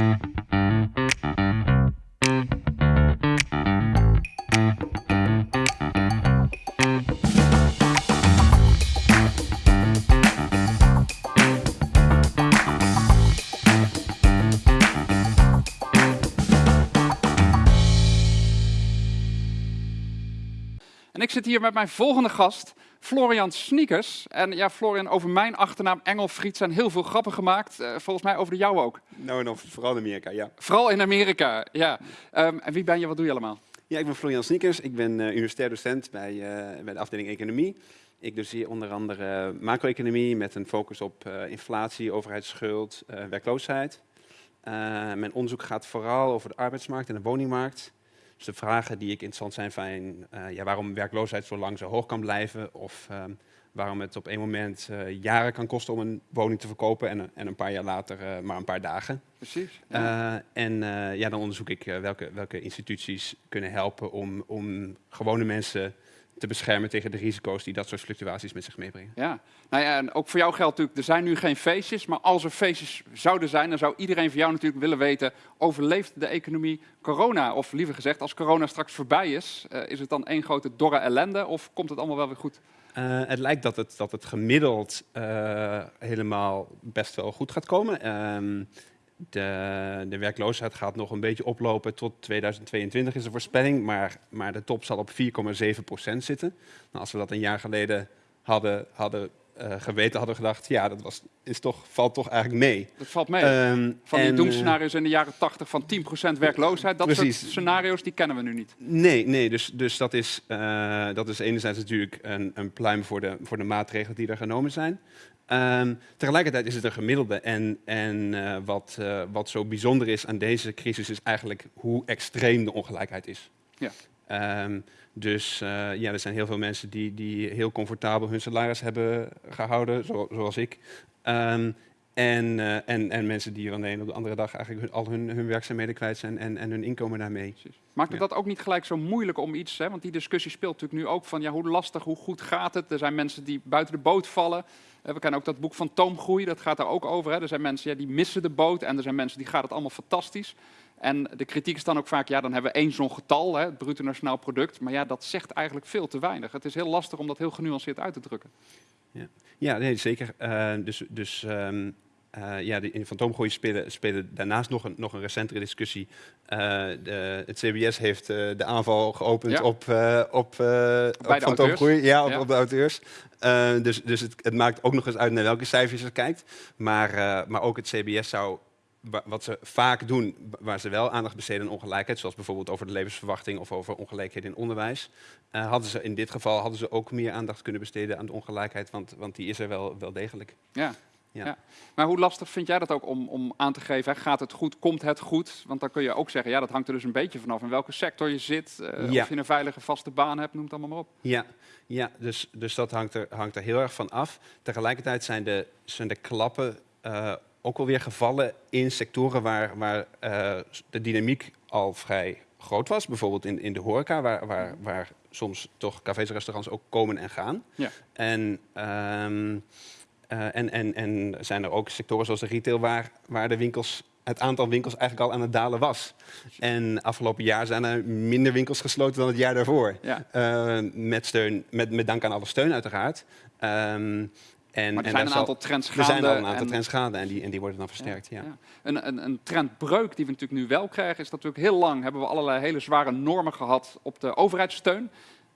En ik zit hier met mijn volgende gast, Florian Sneakers. En ja, Florian, over mijn achternaam Engelfried zijn heel veel grappen gemaakt. Eh, volgens mij over de jou ook. Nou, en of, vooral in Amerika, ja. Vooral in Amerika, ja. Ehm, en wie ben je, wat doe je allemaal? Ja, ik ben Florian Sneakers. Ik ben uh, universitair docent bij, uh, bij de afdeling Economie. Ik doseer onder andere macro-economie met een focus op inflatie, overheidsschuld, werkloosheid. mijn onderzoek gaat vooral over de arbeidsmarkt en de woningmarkt. Dus de vragen die ik interessant zijn van uh, ja, waarom werkloosheid zo lang zo hoog kan blijven of um, waarom het op één moment uh, jaren kan kosten om een woning te verkopen en, en een paar jaar later uh, maar een paar dagen. Precies. Ja. en ja, dan onderzoek ik welke, welke instituties kunnen helpen om, om gewone mensen te beschermen tegen de risico's die dat soort fluctuaties met zich meebrengen. Ja, nou ja, en ook voor jou geldt natuurlijk, er zijn nu geen feestjes, maar als er feestjes zouden zijn, dan zou iedereen van jou natuurlijk willen weten, overleeft de economie corona? Of liever gezegd, als corona straks voorbij is, uh, is het dan één grote dorre ellende of komt het allemaal wel weer goed? Uh, het lijkt dat het, dat het gemiddeld uh, helemaal best wel goed gaat komen. De, de, werkloosheid gaat nog een beetje oplopen tot 2022 is de voorspelling, maar, maar de top zal op 4,7% zitten. Nou, als we dat een jaar geleden hadden, hadden uh, geweten, hadden gedacht, ja, dat was, is toch, valt toch eigenlijk mee. Dat valt mee. Um, van die doemscenario's in de jaren 80 van 10% werkloosheid, dat precies. soort scenario's die kennen we nu niet. Nee, nee dus, dus dat, is, uh, dat is enerzijds natuurlijk een, een pluim voor de, voor de maatregelen die er genomen zijn. Um, tegelijkertijd is het een gemiddelde en, en uh, wat, wat zo bijzonder is aan deze crisis is eigenlijk hoe extreem de ongelijkheid is. Ja. Um, dus uh, ja, er zijn heel veel mensen die, die heel comfortabel hun salaris hebben gehouden, zo, zoals ik. Um, en, uh, en, en mensen die van de een op de andere dag eigenlijk hun, al hun, hun werkzaamheden kwijt zijn en, en hun inkomen daarmee. Maakt het ja. dat ook niet gelijk zo moeilijk om iets, hè? want die discussie speelt natuurlijk nu ook van ja, hoe lastig, hoe goed gaat het? Er zijn mensen die buiten de boot vallen. We kennen ook dat boek van Toomgroei, dat gaat daar ook over. Hè? Er zijn mensen ja, die missen de boot en er zijn mensen die gaat het allemaal fantastisch. En de kritiek is dan ook vaak, ja, dan hebben we één zo'n getal, hè, het bruto nationaal product. Maar ja, dat zegt eigenlijk veel te weinig. Het is heel lastig om dat heel genuanceerd uit te drukken. Ja, ja nee, zeker. Uh, dus dus um, uh, ja, de, in fantoomgooien spelen, spelen daarnaast nog een, nog een recentere discussie. Uh, de, het CBS heeft de aanval geopend ja. op, op, op fantoomgroei. Ja, op, ja. op de auteurs. dus dus het, het, maakt ook nog eens uit naar welke cijfers je kijkt. Maar, maar ook het CBS zou wat ze vaak doen, waar ze wel aandacht besteden aan ongelijkheid, zoals bijvoorbeeld over de levensverwachting of over ongelijkheden in onderwijs, uh, hadden ze in dit geval hadden ze ook meer aandacht kunnen besteden aan de ongelijkheid, want, want die is er wel, wel degelijk. Ja. Ja. ja. Maar hoe lastig vind jij dat ook om, om aan te geven? Hè? Gaat het goed? Komt het goed? Want dan kun je ook zeggen, ja, dat hangt er dus een beetje vanaf in welke sector je zit. Uh, ja. Of je een veilige vaste baan hebt, noem het allemaal maar op. Ja, ja dus, dus dat hangt er, hangt er heel erg van af. Tegelijkertijd zijn de, zijn de klappen uh, ook alweer gevallen in sectoren waar, waar uh, de dynamiek al vrij groot was. Bijvoorbeeld in, in de horeca, waar, waar, waar soms toch cafés en restaurants ook komen en gaan. Ja. En, um, uh, en, en, en zijn er ook sectoren zoals de retail waar, waar de winkels het aantal winkels eigenlijk al aan het dalen was. En afgelopen jaar zijn er minder winkels gesloten dan het jaar daarvoor. Ja. Uh, met, steun, met, met dank aan alle steun uiteraard. Um, en, maar er zijn een aantal trends gaande. Er zijn al een aantal en, trends gaande en die, en die worden dan versterkt. Ja, ja. ja. Een, een, een, trendbreuk die we natuurlijk nu wel krijgen, is dat natuurlijk heel lang hebben we allerlei hele zware normen gehad op de overheidssteun.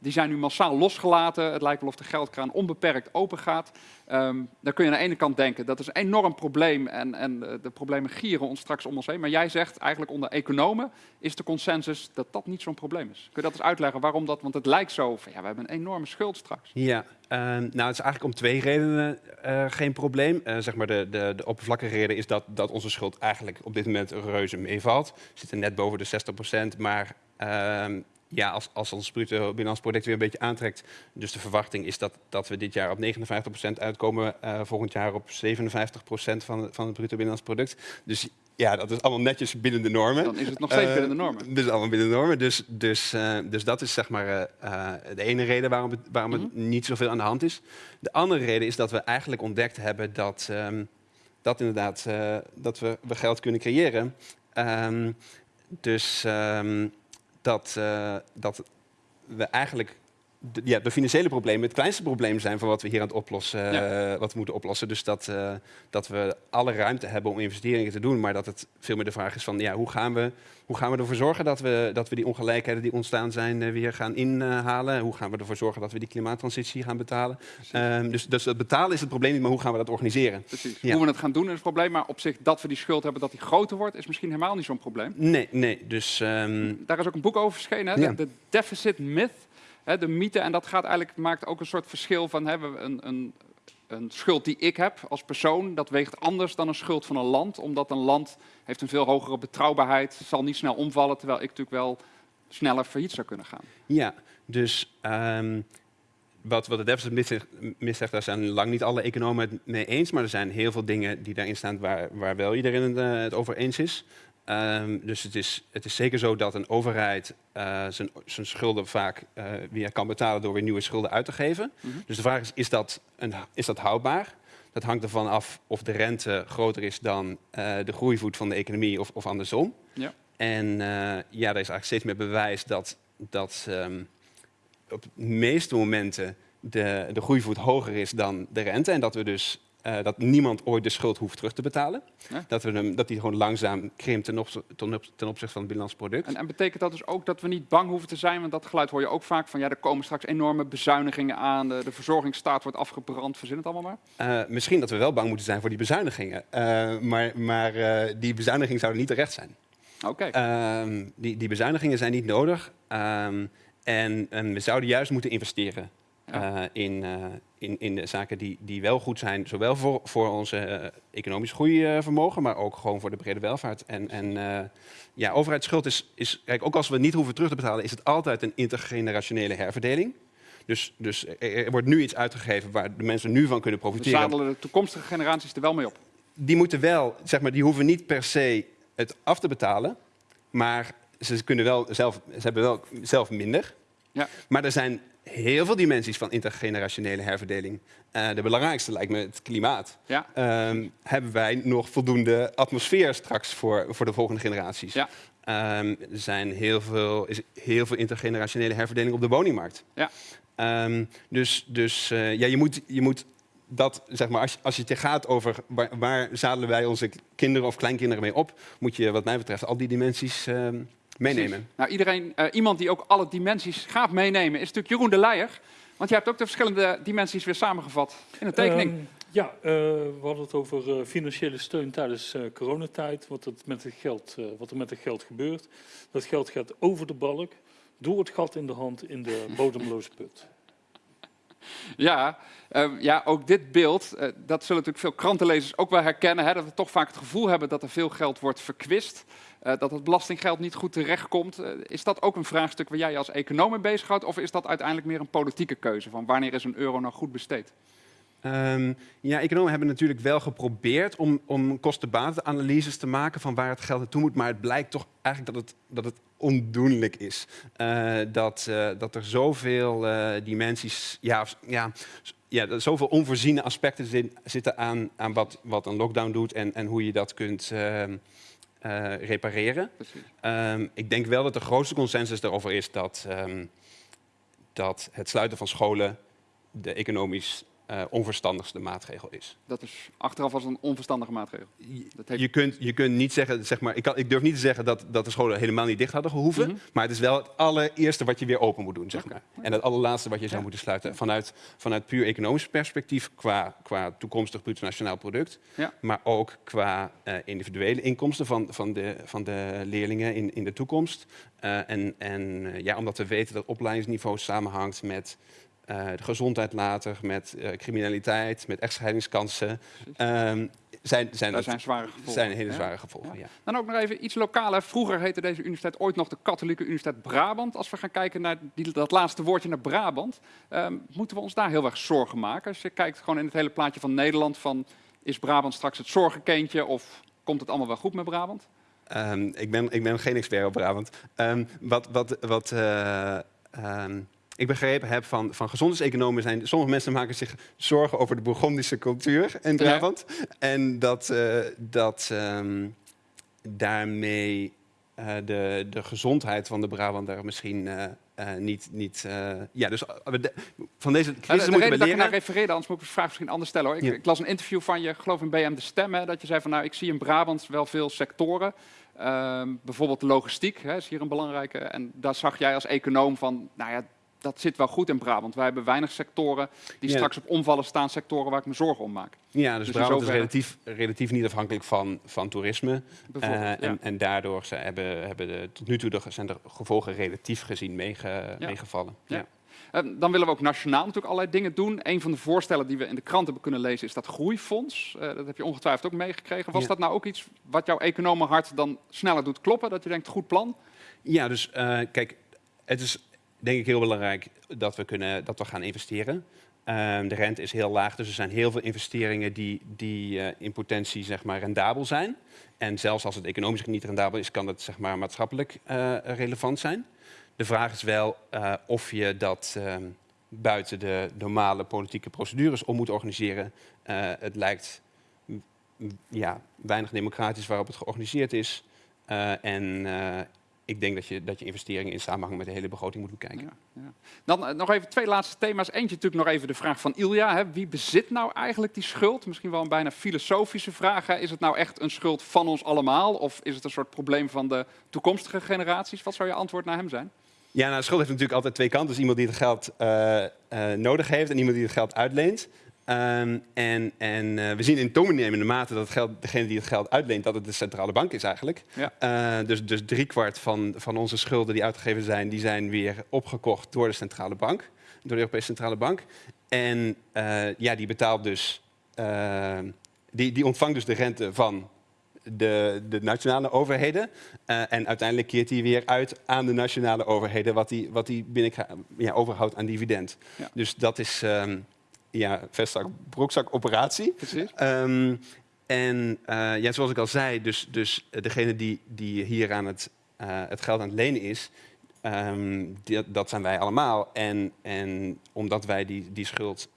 Die zijn nu massaal losgelaten. Het lijkt wel of de geldkraan onbeperkt open gaat. Um, dan kun je aan de ene kant denken dat is een enorm probleem en, en de, de problemen gieren ons straks om ons heen. Maar jij zegt eigenlijk onder economen is de consensus dat dat niet zo'n probleem is. Kun je dat eens uitleggen waarom dat? Want het lijkt zo van ja, we hebben een enorme schuld straks. Ja, uh, nou het is eigenlijk om twee redenen uh, geen probleem. Uh, zeg maar de, de, de oppervlakkige reden is dat, dat onze schuld eigenlijk op dit moment reuze meevalt. We zitten net boven de 60% maar ehm, ja, als, als ons bruto binnenlands product weer een beetje aantrekt. Dus de verwachting is dat, dat we dit jaar op 59% uitkomen, uh, volgend jaar op 57% van, van het bruto binnenlands product. Dus ja, dat is allemaal netjes binnen de normen. Dan is het nog steeds uh, binnen de normen. Dus allemaal binnen de normen. Dus, dus, uh, dus dat is zeg maar uh, de ene reden waarom, het, waarom mm -hmm. het niet zoveel aan de hand is. De andere reden is dat we eigenlijk ontdekt hebben dat, um, dat inderdaad eh, dat we, we geld kunnen creëren. Ehm, dus ehm, dat, eh, dat we eigenlijk de, ja, de financiële problemen het kleinste probleem zijn van wat we hier aan het oplossen, eh, wat we moeten oplossen. Dus dat, eh, dat we alle ruimte hebben om investeringen te doen, maar dat het veel meer de vraag is van ja, hoe gaan we, hoe gaan we ervoor zorgen dat we, dat we die ongelijkheden die ontstaan zijn uh, weer gaan inhalen? hoe gaan we ervoor zorgen dat we die klimaattransitie gaan betalen? Um, dus, dus het betalen is het probleem niet, maar hoe gaan we dat organiseren? Precies. Ja. Hoe we het gaan doen is het probleem, maar op zich dat we die schuld hebben, dat die groter wordt, is misschien helemaal niet zo'n probleem. Nee, nee. Dus, um... Daar is ook een boek over verschenen, hè? de Deficit Myth de mythe. En dat gaat eigenlijk, maakt ook een soort verschil van hebben een, een, een schuld die ik heb als persoon, dat weegt anders dan een schuld van een land. Omdat een land heeft een veel hogere betrouwbaarheid, zal niet snel omvallen, terwijl ik natuurlijk wel sneller failliet zou kunnen gaan. Ja, dus um, wat, wat de deficit mis zegt, daar zijn lang niet alle economen het mee eens, maar er zijn heel veel dingen die daarin staan waar, waar wel iedereen het, het over eens is. Um, dus het is, het is zeker zo dat een overheid uh, zijn, zijn schulden vaak uh, weer kan betalen door weer nieuwe schulden uit te geven. Mm -hmm. Dus de vraag is, is dat, een, is dat houdbaar? Dat hangt ervan af of de rente groter is dan uh, de groeivoet van de economie of, of andersom. Ja. En ja, er is eigenlijk steeds meer bewijs dat, dat um, op de meeste momenten de, de groeivoet hoger is dan de rente. En dat we dus uh, dat niemand ooit de schuld hoeft terug te betalen. Ja? Dat, we hem, dat die gewoon langzaam krimpt ten, op, ten, op, ten opzichte van het binnenlands product. En, en, betekent dat dus ook dat we niet bang hoeven te zijn? Want dat geluid hoor je ook vaak van ja, er komen straks enorme bezuinigingen aan. De, de verzorgingsstaat wordt afgebrand. Verzin het allemaal maar. Uh, misschien dat we wel bang moeten zijn voor die bezuinigingen. Uh, maar maar die bezuinigingen zouden niet terecht zijn. Oké. Okay. Ehm, die, die bezuinigingen zijn niet nodig. En, en we zouden juist moeten investeren. Ja. Uh, in, uh, in, in de zaken die, die wel goed zijn, zowel voor, voor onze uh, economisch groeivermogen, maar ook gewoon voor de brede welvaart. En, en ja, overheidsschuld is, is, kijk, ook als we niet hoeven terug te betalen, is het altijd een intergenerationele herverdeling. Dus, dus er, er wordt nu iets uitgegeven waar de mensen nu van kunnen profiteren. We zadelen de toekomstige generaties er wel mee op. Die moeten wel, zeg maar, die hoeven niet per se het af te betalen, maar ze kunnen wel zelf, ze hebben wel zelf minder. Ja. Maar er zijn heel veel dimensies van intergenerationele herverdeling. Uh, de belangrijkste lijkt me het klimaat. Ja. Um, hebben wij nog voldoende atmosfeer straks voor, voor de volgende generaties? Ja. Um, er zijn heel veel, is heel veel intergenerationele herverdeling op de woningmarkt. Ja. Um, dus dus uh, ja, je, moet, je moet dat, zeg maar, als, als je het gaat over waar, waar zadelen wij onze kinderen of kleinkinderen mee op, moet je wat mij betreft al die dimensies meenemen. Nou, iedereen, uh, iemand die ook alle dimensies gaat meenemen is natuurlijk Jeroen de Leijer. Want jij hebt ook de verschillende dimensies weer samengevat in een tekening. Um, ja, uh, we hadden het over uh, financiële steun tijdens coronatijd. Wat, het met het geld, wat er met het geld gebeurt. Dat geld gaat over de balk, door het gat in de hand in de bodemloze put. Ja, uh, ja, ook dit beeld, uh, dat zullen natuurlijk veel krantenlezers ook wel herkennen. Hè, dat we toch vaak het gevoel hebben dat er veel geld wordt verkwist. Uh, dat het belastinggeld niet goed terechtkomt. is dat ook een vraagstuk waar jij als econoom mee bezighoudt? Of is dat uiteindelijk meer een politieke keuze van wanneer is een euro nou goed besteed? Um, ja, economen hebben natuurlijk wel geprobeerd om, om kostenbatenanalyses te maken van waar het geld naartoe moet. Maar het blijkt toch eigenlijk dat het, dat het ondoenlijk is. Uh, dat, uh, dat er zoveel uh, dimensies, ja, ja, ja, zoveel onvoorziene aspecten zin, zitten aan, aan wat, wat een lockdown doet en, en hoe je dat kunt ehm, repareren. Um, ik denk wel dat de grootste consensus daarover is dat, um, dat het sluiten van scholen de economisch uh, onverstandigste maatregel is. Dat is achteraf als een onverstandige maatregel. Dat heeft... je, kunt, je kunt niet zeggen, zeg maar, ik, kan, ik durf niet te zeggen dat, dat de scholen helemaal niet dicht hadden gehoeven, mm -hmm. maar het is wel het allereerste wat je weer open moet doen, zeg okay. maar. En het allerlaatste wat je zou ja. moeten sluiten vanuit, vanuit puur economisch perspectief, qua, qua toekomstig bruto nationaal product, ja. maar ook qua uh, individuele inkomsten van, van, de, van de leerlingen in, in de toekomst. Uh, en en ja, omdat we weten dat opleidingsniveau samenhangt met uh, de gezondheid later, met uh, criminaliteit, met echtscheidingskansen. Um, zijn, zijn, dat zijn zware gevolgen. Zijn hele zware gevolgen, ja. ja. Dan ook nog even iets lokaler. Vroeger heette deze universiteit ooit nog de Katholieke Universiteit Brabant. Als we gaan kijken naar die, dat laatste woordje naar Brabant, um, moeten we ons daar heel erg zorgen maken? Als je kijkt gewoon in het hele plaatje van Nederland, van is Brabant straks het zorgenkindje of komt het allemaal wel goed met Brabant? Um, ik, ben, ik ben geen expert op Brabant. wat wat, wat uh, ik begrepen heb van, van gezondheidseconomen zijn... Sommige mensen maken zich zorgen over de Bourgondische cultuur in Brabant. En dat, uh, dat um, daarmee uh, de, de gezondheid van de Brabander misschien... Uh, uh, niet, niet ja, dus de, van deze crisis de moeten we dat leren. ik naar refereerde, anders moet ik de vraag misschien anders stellen. Hoor. Ik, Ja. ik las een interview van je, geloof in BM De Stem, hè, dat je zei van nou, ik zie in Brabant wel veel sectoren. Ehm, bijvoorbeeld de logistiek hè, is hier een belangrijke. En daar zag jij als econoom van, nou ja, dat zit wel goed in Brabant. Wij hebben weinig sectoren die Ja. straks op omvallen staan, sectoren waar ik me zorgen om maak. Ja, dus, Dus Brabant is relatief, relatief niet afhankelijk van, van toerisme. Eh, ja. en, en daardoor ze hebben, hebben de, tot nu toe de, zijn de gevolgen relatief gezien meege, Ja. meegevallen. Ja. Ja. Eh, dan willen we ook nationaal natuurlijk allerlei dingen doen. Een van de voorstellen die we in de krant hebben kunnen lezen is dat groeifonds. Eh, dat heb je ongetwijfeld ook meegekregen. Was dat nou ook iets wat jouw economenhart dan sneller doet kloppen? Dat je denkt, goed plan? Ja, dus eh, kijk, het is denk ik heel belangrijk dat we, kunnen, dat we gaan investeren. Ehm, de rente is heel laag, dus er zijn heel veel investeringen die, die eh, in potentie zeg maar, rendabel zijn. En zelfs als het economisch niet rendabel is, kan het zeg maar, maatschappelijk eh, relevant zijn. De vraag is wel eh, of je dat ehm, buiten de normale politieke procedures om moet organiseren. Het lijkt ja, weinig democratisch waarop het georganiseerd is. En ik denk dat je, dat je investeringen in samenhang met de hele begroting moet bekijken. Ja, ja. Dan eh, nog even twee laatste thema's. Eentje natuurlijk nog even de vraag van Ilja. Hè. Wie bezit nou eigenlijk die schuld? Misschien wel een bijna filosofische vraag. Hè. Is het nou echt een schuld van ons allemaal? Of is het een soort probleem van de toekomstige generaties? Wat zou je antwoord naar hem zijn? Ja, nou, schuld heeft natuurlijk altijd twee kanten. Dus iemand die het geld eh, eh, nodig heeft en iemand die het geld uitleent. Ehm, en en eh, we zien in toenemende mate dat het geld, degene die het geld uitleent, dat het de centrale bank is eigenlijk. Ja. Eh, dus, dus driekwart van, van onze schulden die uitgegeven zijn, die zijn weer opgekocht door de centrale bank, door de Europese Centrale Bank. En eh, ja, die betaalt dus, eh, die, die ontvangt dus de rente van de, de nationale overheden. En uiteindelijk keert hij weer uit aan de nationale overheden wat hij wat die binnen ja, overhoudt aan dividend. Ja. Dus dat is ehm ja, vestzak, broekzak operatie. Precies. Ehm, en eh, ja, zoals ik al zei, dus, dus eh, degene die, die hier aan het, eh, het geld aan het lenen is, ehm, die- dat zijn wij allemaal. En, en omdat wij die, die schuld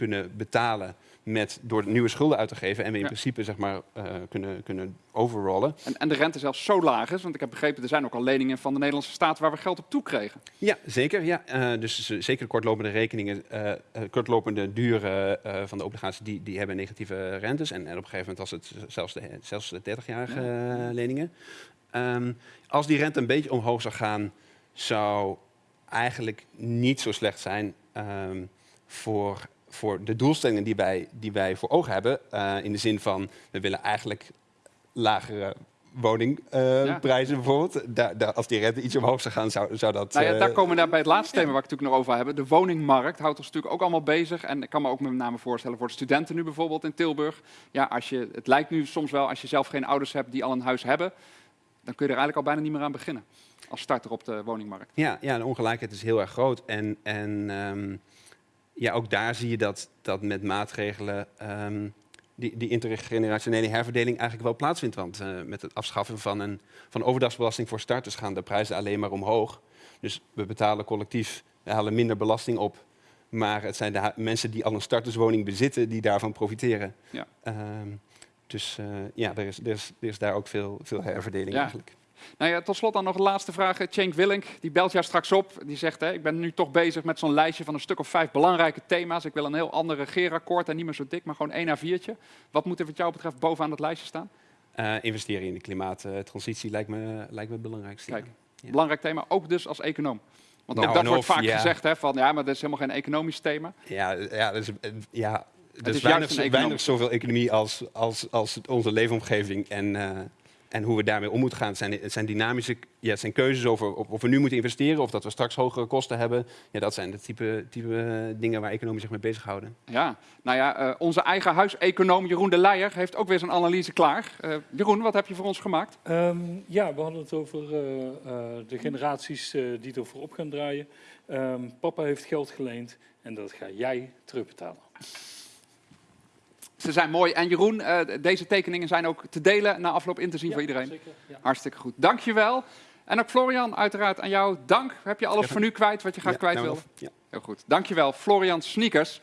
kunnen betalen met, door nieuwe schulden uit te geven en we in Ja. principe zeg maar, eh, kunnen, kunnen overrollen. En, en de rente zelfs zo laag is, want ik heb begrepen, er zijn ook al leningen van de Nederlandse staat waar we geld op toekregen. Ja, zeker. Ja. Eh, dus zeker de kortlopende rekeningen, eh, kortlopende duren van de obligaties, die, die hebben negatieve rentes. En, en op een gegeven moment was het zelfs de, zelfs de 30-jarige eh, leningen. Ehm, als die rente een beetje omhoog zou gaan, zou eigenlijk niet zo slecht zijn ehm, voor, voor de doelstellingen die wij, die wij voor ogen hebben. Eh, in de zin van, we willen eigenlijk lagere woningprijzen bijvoorbeeld. Daar, daar, als die rente iets omhoog zou gaan, zou, zou dat... Nou ja, daar eh, komen we daar bij het laatste thema waar ik het natuurlijk nog over hebben. De woningmarkt houdt ons natuurlijk ook allemaal bezig. En ik kan me ook met name voorstellen voor de studenten nu bijvoorbeeld in Tilburg. Ja, als je, het lijkt nu soms wel, als je zelf geen ouders hebt die al een huis hebben, dan kun je er eigenlijk al bijna niet meer aan beginnen. Als starter op de woningmarkt. Ja, ja, de ongelijkheid is heel erg groot. En, en ehm, ja, ook daar zie je dat, dat met maatregelen ehm, die, die intergenerationele herverdeling eigenlijk wel plaatsvindt. Want eh, met het afschaffen van een van overdagsbelasting voor starters gaan de prijzen alleen maar omhoog. Dus we betalen collectief, we halen minder belasting op. Maar het zijn de mensen die al een starterswoning bezitten die daarvan profiteren. Ja. Ehm, dus eh, ja, er is, er, is, er is daar ook veel, veel herverdeling Ja. eigenlijk. Nou ja, tot slot dan nog een laatste vraag. Cenk Willink, die belt jou straks op. Die zegt, hè, ik ben nu toch bezig met zo'n lijstje van een stuk of vijf belangrijke thema's. Ik wil een heel ander regeerakkoord en niet meer zo dik, maar gewoon één A4'tje. Wat moet er wat jou betreft bovenaan dat lijstje staan? Eh, investeren in de klimaattransitie lijkt me, lijkt me het belangrijkste. Kijk, Ja. Belangrijk thema, ook dus als econoom. Want ook Nou, dat wordt of, vaak ja. gezegd, hè, van ja, maar dat is helemaal geen economisch thema. Ja, ja, dus, eh, ja er is is juist weinig, weinig zoveel economie als, als, als onze leefomgeving en, eh, en hoe we daarmee om moeten gaan. Het zijn, het zijn dynamische ja, het zijn keuzes over of, of we nu moeten investeren of dat we straks hogere kosten hebben. Ja, dat zijn de type, type dingen waar economen zich mee bezighouden. Ja, nou ja, eh, onze eigen huiseconoom Jeroen de Leijer heeft ook weer zijn analyse klaar. Eh, Jeroen, wat heb je voor ons gemaakt? Ehm, ja, we hadden het over eh, eh, de generaties die ervoor op gaan draaien. Ehm, papa heeft geld geleend en dat ga jij terugbetalen. Ze zijn mooi. En Jeroen, eh, deze tekeningen zijn ook te delen na afloop in te zien voor iedereen. Zeker, ja. Hartstikke goed. Dankjewel. En ook Florian, uiteraard aan jou dank. Heb je alles Ja. voor nu kwijt wat je graag Ja, kwijt nou? Ja. Heel goed. Dankjewel, Florian Sneakers.